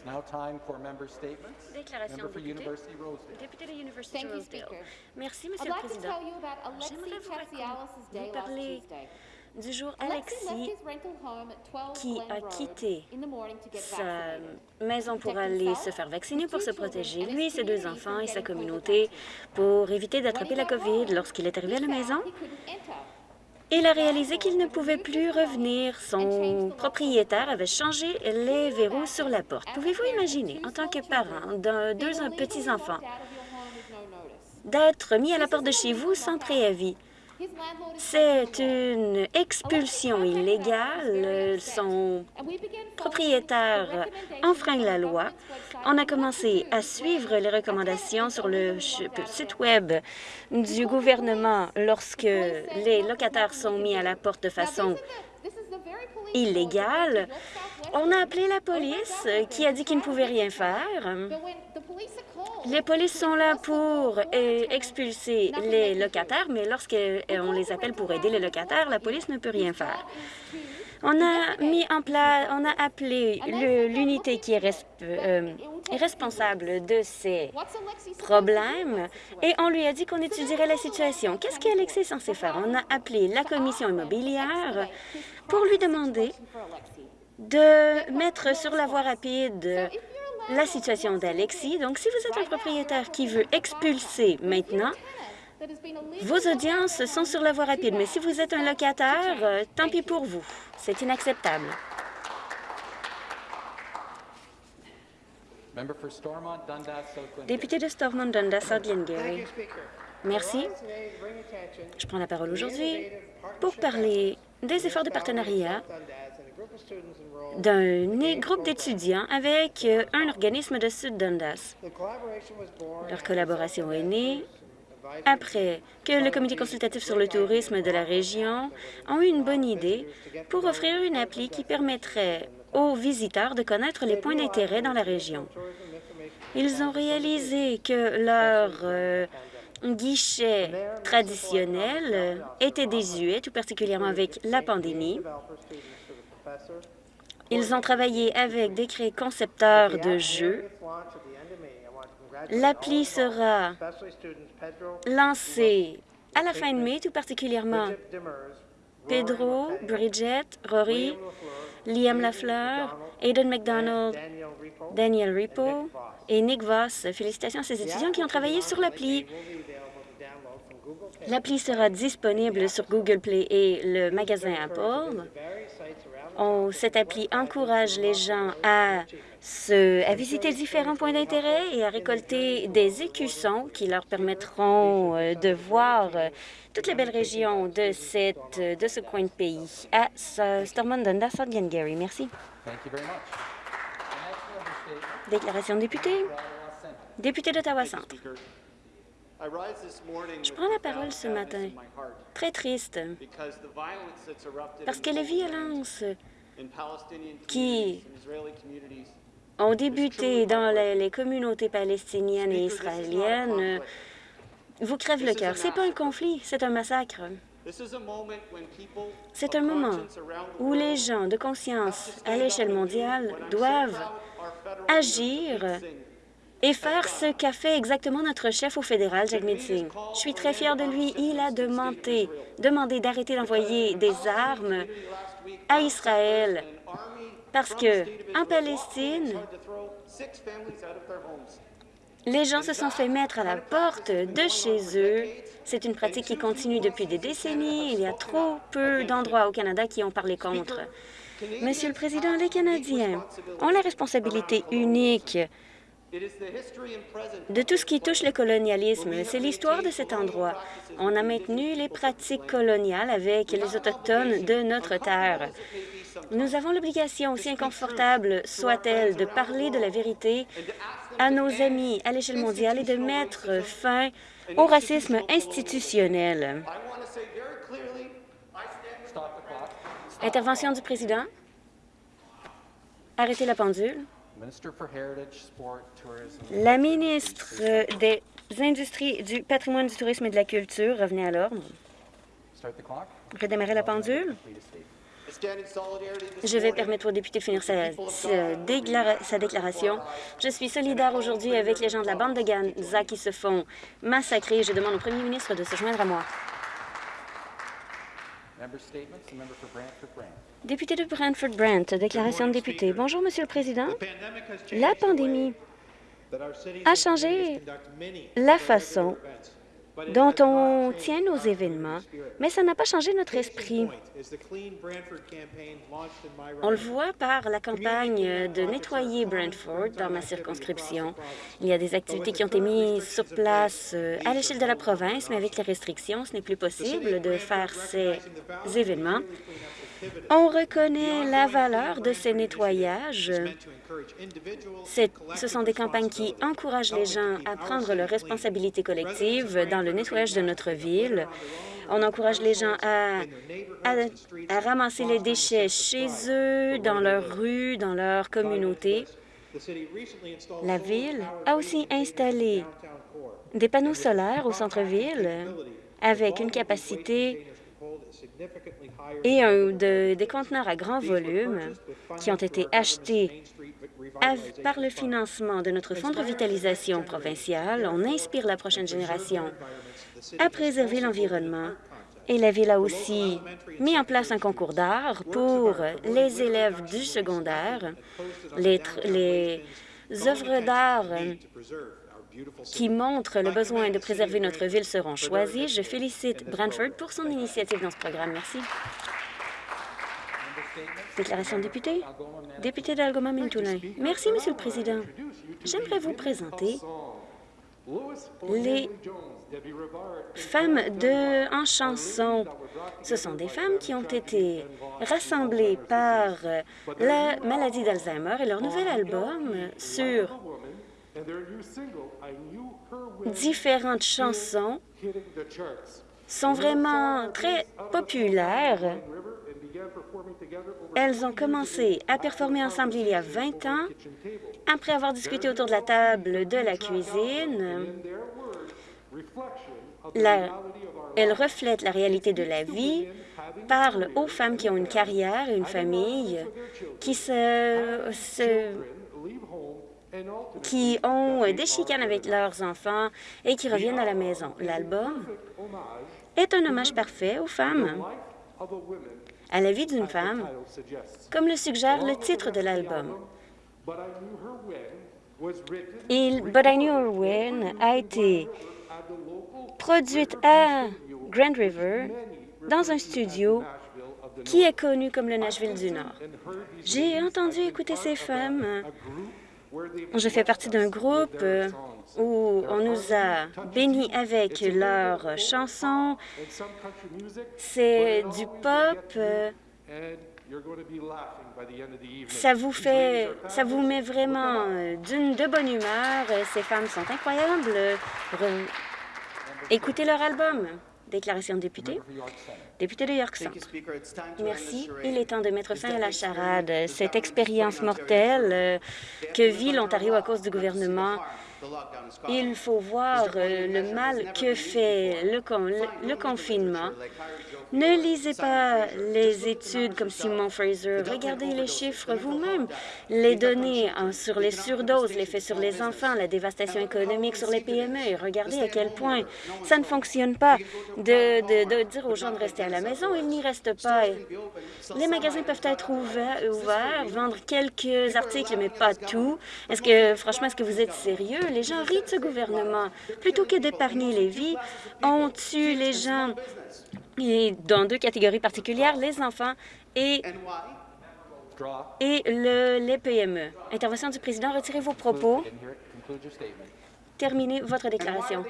It's now time for member statements. Déclaration Member de for député. University Rosedale. Député de l'Université Thank you, Rosedale. Speaker. Merci, I'd Monsieur le like to Président. tell you about Alexei J'aimerais vous, raconter- parler du jour Alexis left his rental home at 12 qui a quitté in the morning to get sa vaccinated. maison pour Protect aller himself, se faire vacciner his pour two se children, protéger, and his lui, ses deux community enfants et sa communauté COVID-19. pour éviter When d'attraper he la COVID. Lorsqu'il est arrivé à la maison, il a réalisé qu'il ne pouvait plus revenir. Son propriétaire avait changé les verrous sur la porte. Pouvez-vous imaginer, en tant que parent d'un deux petits-enfants, d'être mis à la porte de chez vous sans préavis? C'est une expulsion illégale. Son propriétaire enfreint la loi. On a commencé à suivre les recommandations sur le site Web du gouvernement lorsque les locataires sont mis à la porte de façon illégale. On a appelé la police euh, qui a dit qu'il ne pouvait rien faire. Les polices sont là pour euh, expulser les locataires, mais lorsqu'on les appelle pour aider les locataires, la police ne peut rien faire. On a mis en place, on a appelé l'unité qui est, euh, responsable de ces problèmes et on lui a dit qu'on étudierait la situation. Qu'est-ce qu'Alexis est censé faire? On a appelé la commission immobilière pour lui demander de mettre sur la voie rapide la situation d'Alexis. Donc, si vous êtes un propriétaire qui veut expulser maintenant, vos audiences sont sur la voie rapide. Mais si vous êtes un locataire, euh, tant pis pour vous. C'est inacceptable. Député de Stormont, Dundas, Glengarry. Merci. Je prends la parole aujourd'hui pour parler des efforts de partenariat d'un groupe d'étudiants avec euh, un organisme de Sud Dundas. Leur collaboration est née après que le comité consultatif sur le tourisme de la région ont eu une bonne idée pour offrir une appli qui permettrait aux visiteurs de connaître les points d'intérêt dans la région. Ils ont réalisé que leur euh, guichet traditionnel euh, était désuet, tout particulièrement avec la pandémie. Ils ont travaillé avec des concepteurs de jeux. L'appli sera lancée à la fin de mai, tout particulièrement Pedro, Bridget, Rory, Liam Lafleur, Aidan McDonald, Daniel Ripo et Nick Voss. Félicitations à ces étudiants qui ont travaillé sur l'appli. L'appli sera disponible sur Google Play et le magasin Apple. On- cette appli encourage les gens à, se, à visiter différents points d'intérêt et à récolter des écussons qui leur permettront euh, de voir euh, toutes les belles régions de, cette, de ce coin de pays à Stormont, Dundas, Glengarry. Merci. Déclaration de député. Député d'Ottawa Je prends la parole ce matin, très triste, parce que les violences qui ont débuté dans les, les communautés palestiniennes et israéliennes vous crèvent le cœur. C'est pas un conflit, c'est un massacre. C'est un moment où les gens de conscience à l'échelle mondiale doivent agir et faire ce qu'a fait exactement notre chef au fédéral, Jagmeet Singh. Je suis très fière de lui. Il a demandé, demandé d'arrêter d'envoyer des armes à Israël parce que en Palestine, les gens se sont fait mettre à la porte de chez eux. C'est une pratique qui continue depuis des décennies. Il y a trop peu d'endroits au Canada qui ont parlé contre. Monsieur le Président, les Canadiens ont la responsabilité unique De tout ce qui touche le colonialisme. C'est l'histoire de cet endroit. On a maintenu les pratiques coloniales avec les Autochtones de notre terre. Nous avons l'obligation, aussi inconfortable soit-elle, de parler de la vérité à nos amis à l'échelle mondiale et de mettre fin au racisme institutionnel. Intervention du président. Arrêtez la pendule. La ministre des Industries, du patrimoine, du tourisme et de la culture, revenez à l'ordre. Redémarrer la pendule. Je vais permettre au député de finir sa, sa déclara- sa déclaration. Je suis solidaire aujourd'hui avec les gens de la bande de Gaza qui se font massacrer. Je demande au premier ministre de se joindre à moi. Member statements, the member for Brantford-Brant. Député de Brantford-Brant, déclaration de député. Bonjour, Monsieur le Président. La pandémie a changé la façon dont on tient nos événements, mais ça n'a pas changé notre esprit. On le voit par la campagne de nettoyer Brantford dans ma circonscription. Il y a des activités qui ont été mises sur place euh, à l'échelle de la province, mais avec les restrictions, ce n'est plus possible de faire ces événements. On reconnaît la valeur de ces nettoyages. Ce sont des campagnes qui encouragent les gens à prendre leurs responsabilités collectives dans le nettoyage de notre ville. On encourage les gens à, ramasser les déchets chez eux, dans leurs rues, dans leur communauté. La Ville a aussi installé des panneaux solaires au centre-ville avec une capacité et des conteneurs à grand volume qui ont été achetés par le financement de notre Fonds de revitalisation provincial. On inspire la prochaine génération à préserver l'environnement. Et la Ville a aussi mis en place un concours d'art pour les élèves du secondaire. Les œuvres d'art qui montrent le besoin de préserver notre ville seront choisies. Je félicite Brantford pour son initiative dans ce programme. Merci. Déclaration de député. Député d'Algoma Mintoulin. Merci, Monsieur le Président. J'aimerais vous présenter les femmes de, en chanson. Ce sont des femmes qui ont été rassemblées par la maladie d'Alzheimer et leur nouvel album sur différentes chansons sont vraiment très populaires. Elles ont commencé à performer ensemble il y a 20 ans, après avoir discuté autour de la table de la cuisine. Elles reflètent la réalité de la vie, parlent aux femmes qui ont une carrière et une famille, qui se- qui ont des chicanes avec leurs enfants et qui reviennent à la maison. L'album est un hommage parfait aux femmes, à la vie d'une femme, comme le suggère le titre de l'album. But I Knew Her When a été produite à Grand River dans un studio qui est connu comme le Nashville du Nord. J'ai entendu écouter ces femmes. Je fais partie d'un groupe euh, où on nous a bénis avec leurs chansons. C'est du pop. Ça vous fait, ça vous met vraiment euh, d'une de bonne humeur. Ces femmes sont incroyables. Écoutez leur album. Déclaration de député. Député de York Centre. Merci. Il est temps de mettre fin à la charade. Cette expérience mortelle euh, que vit l'Ontario à cause du gouvernement, il faut voir euh, le mal que fait le, con- le- le confinement. Ne lisez pas les études comme Simon Fraser. Regardez les chiffres vous-même. Les données hein, sur les surdoses, l'effet sur les enfants, la dévastation économique sur les PME. Regardez à quel point ça ne fonctionne pas de, dire aux gens de rester à la maison. Ils n'y restent pas. Les magasins peuvent être ouverts, vendre quelques articles, mais pas tout. Est-ce que, franchement, est-ce que vous êtes sérieux? Les gens rient ce gouvernement. Plutôt que d'épargner les vies, on tue les gens. Et dans deux catégories particulières, les enfants et, et le- les PME. Intervention du président, retirez vos propos. Terminez votre déclaration.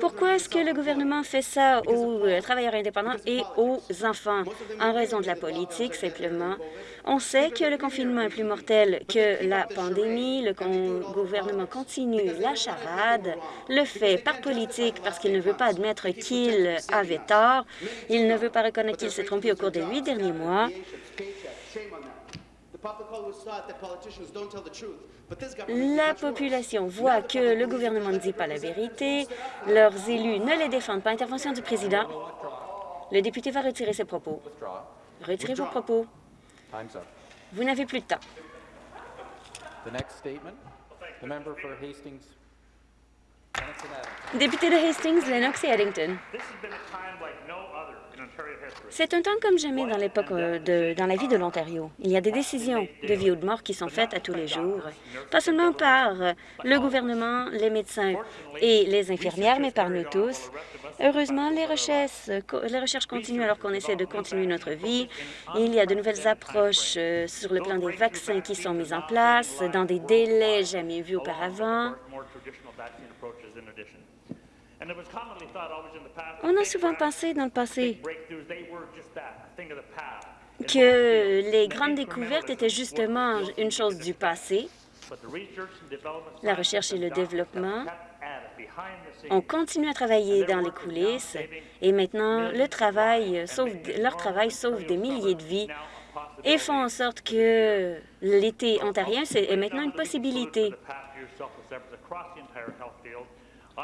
Pourquoi est-ce que le gouvernement fait ça aux euh, travailleurs indépendants et aux enfants? En raison de la politique, simplement. On sait que le confinement est plus mortel que la pandémie. Le con- gouvernement continue la charade, le fait par politique parce qu'il ne veut pas admettre qu'il avait tort. Il ne veut pas reconnaître qu'il s'est trompé au cours des huit derniers mois. La population voit que le gouvernement ne dit pas la vérité, leurs élus ne les défendent pas. Intervention du président. Le député va retirer ses propos. Retirez vos propos. Vous n'avez plus de temps. The next statement, the member for Hastings, Lennox and Adams. Député de Hastings, Lennox et Addington. C'est un temps comme jamais dans l'époque euh, dans la vie de l'Ontario. Il y a des décisions de vie ou de mort qui sont faites à tous les jours, pas seulement par euh, le gouvernement, les médecins et les infirmières, mais par nous tous. Heureusement, les recherches, euh, les recherches continuent alors qu'on essaie de continuer notre vie. Il y a de nouvelles approches sur le plan des vaccins qui sont mises en place dans des délais jamais vus auparavant. On a souvent pensé dans le passé que les grandes découvertes étaient justement une chose du passé. La recherche et le développement. On continue à travailler dans les coulisses et maintenant le travail sauve, leur travail sauve des milliers de vies et font en sorte que l'été ontarien est maintenant une possibilité.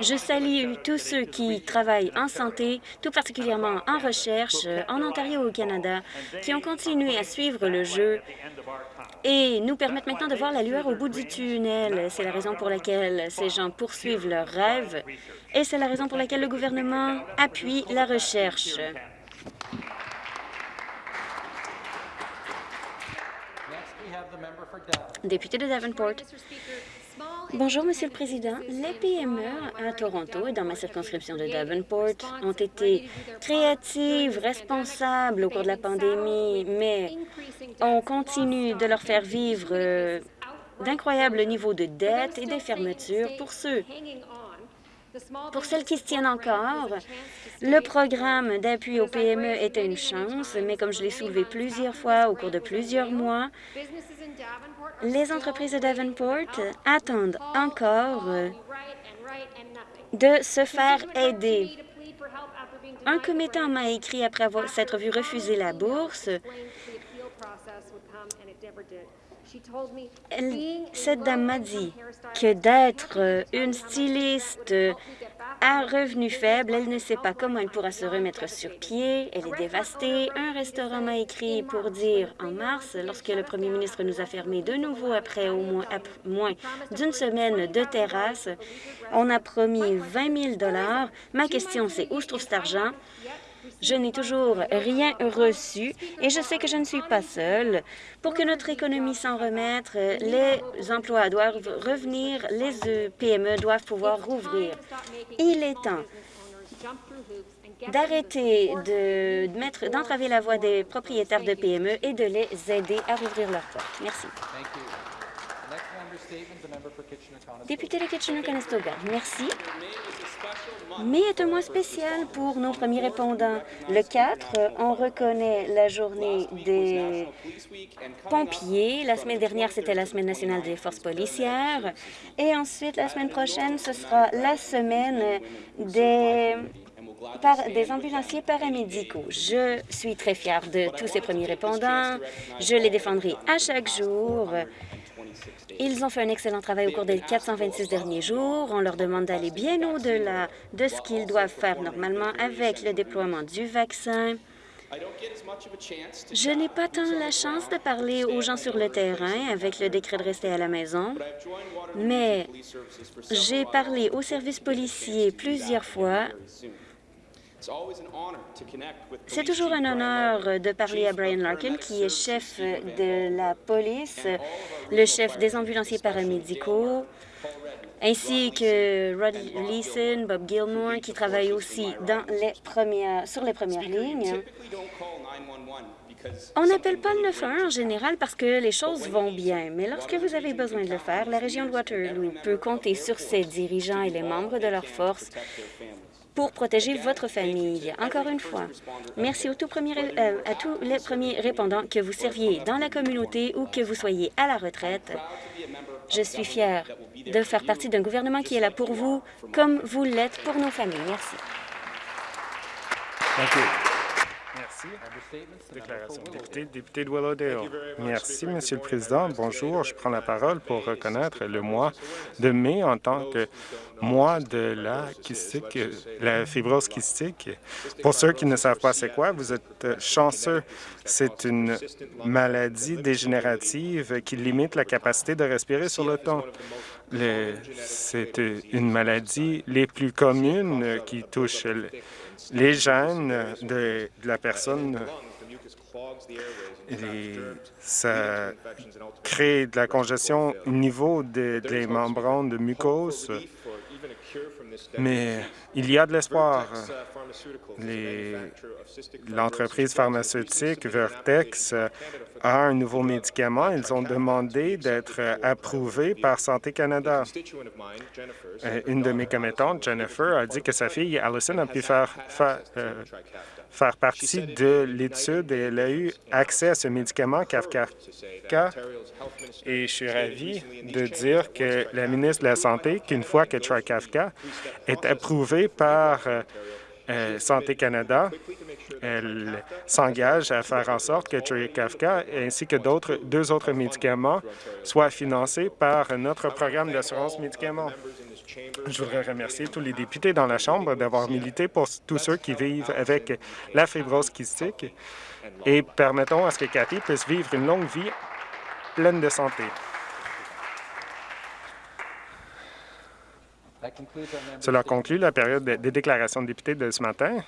Je salue tous ceux qui travaillent en santé, tout particulièrement en recherche, en Ontario ou au Canada, qui ont continué à suivre le jeu et nous permettent maintenant de voir la lueur au bout du tunnel. C'est la raison pour laquelle ces gens poursuivent leurs rêves et c'est la raison pour laquelle le gouvernement appuie la recherche. Député de Davenport. Bonjour, Monsieur le Président. Les PME à Toronto et dans ma circonscription de Davenport ont été créatives, responsables au cours de la pandémie, mais on continue de leur faire vivre euh, d'incroyables niveaux de dette et des fermetures pour ceux pour celles qui se tiennent encore, le programme d'appui aux PME était une chance, mais comme je l'ai soulevé plusieurs fois au cours de plusieurs mois, les entreprises de Davenport attendent encore euh, de se faire aider. Un commettant m'a écrit après s'être vu refuser la bourse. Cette dame m'a dit que d'être euh, une styliste à revenu faible, elle ne sait pas comment elle pourra se remettre sur pied. Elle est dévastée. Un restaurant m'a écrit pour dire en mars, lorsque le premier ministre nous a fermés de nouveau après au moins, moins d'une semaine de terrasse, on a promis 20 000 Ma question, c'est où se trouve cet argent? Je n'ai toujours rien reçu et je sais que je ne suis pas seule. Pour que notre économie s'en remette, les emplois doivent revenir, les PME doivent pouvoir rouvrir. Il est temps d'arrêter de mettre, d'entraver la voie des propriétaires de PME et de les aider à rouvrir leurs portes. Merci. Député de Kitchener-Conestoga, merci. Mai est un mois spécial pour nos premiers répondants. Le 4, on reconnaît la journée des pompiers. La semaine dernière, c'était la Semaine nationale des forces policières. Et ensuite, la semaine prochaine, ce sera la semaine des, des ambulanciers paramédicaux. Je suis très fière de tous ces premiers répondants. Je les défendrai à chaque jour. Ils ont fait un excellent travail au cours des 426 derniers jours. On leur demande d'aller bien au-delà de ce qu'ils doivent faire normalement avec le déploiement du vaccin. Je n'ai pas tant la chance de parler aux gens sur le terrain avec le décret de rester à la maison, mais j'ai parlé aux services policiers plusieurs fois c'est toujours un honneur de parler à Brian Larkin, qui est chef de la police, le chef des ambulanciers paramédicaux, ainsi que Rod Leeson, Bob Gilmore, qui travaillent aussi dans les premières, sur les premières lignes. On n'appelle pas le 911 en général parce que les choses vont bien, mais lorsque vous avez besoin de le faire, la région de Waterloo peut compter sur ses dirigeants et les membres de leurs forces pour protéger votre famille. Encore une fois, merci aux tout premiers, euh, à tous les premiers répondants, que vous serviez dans la communauté ou que vous soyez à la retraite. Je suis fière de faire partie d'un gouvernement qui est là pour vous, comme vous l'êtes pour nos familles. Merci. Merci. Déclaration de député, député de Willowdale. Merci, Monsieur le Président. Bonjour. Je prends la parole pour reconnaître le mois de mai en tant que moi de la kystique, la fibrose kystique. Pour ceux qui ne savent pas c'est quoi, vous êtes chanceux. C'est une maladie dégénérative qui limite la capacité de respirer sur le temps. C'est une maladie les plus communes qui touche les gènes de, la personne et ça crée de la congestion au niveau des membranes de mucose. Mais il y a de l'espoir. L'entreprise pharmaceutique Vertex a un nouveau médicament. Ils ont demandé d'être approuvés par Santé Canada. Euh, une de mes commettantes, Jennifer, a dit que sa fille, Allison, a pu faire, euh, faire partie de l'étude et elle a eu accès à ce médicament Kafka. Et je suis ravi de dire que la ministre de la Santé, qu'une fois que Trikafka est approuvé par euh, euh, Santé Canada, elle s'engage à faire en sorte que Trikafka ainsi que d'autres deux autres médicaments soient financés par notre programme d'assurance médicaments. Je voudrais remercier tous les députés dans la Chambre d'avoir milité pour tous ceux qui vivent avec la fibrose kystique et permettons à ce que Cathy puisse vivre une longue vie pleine de santé. Cela conclut la période des déclarations de députés de ce matin.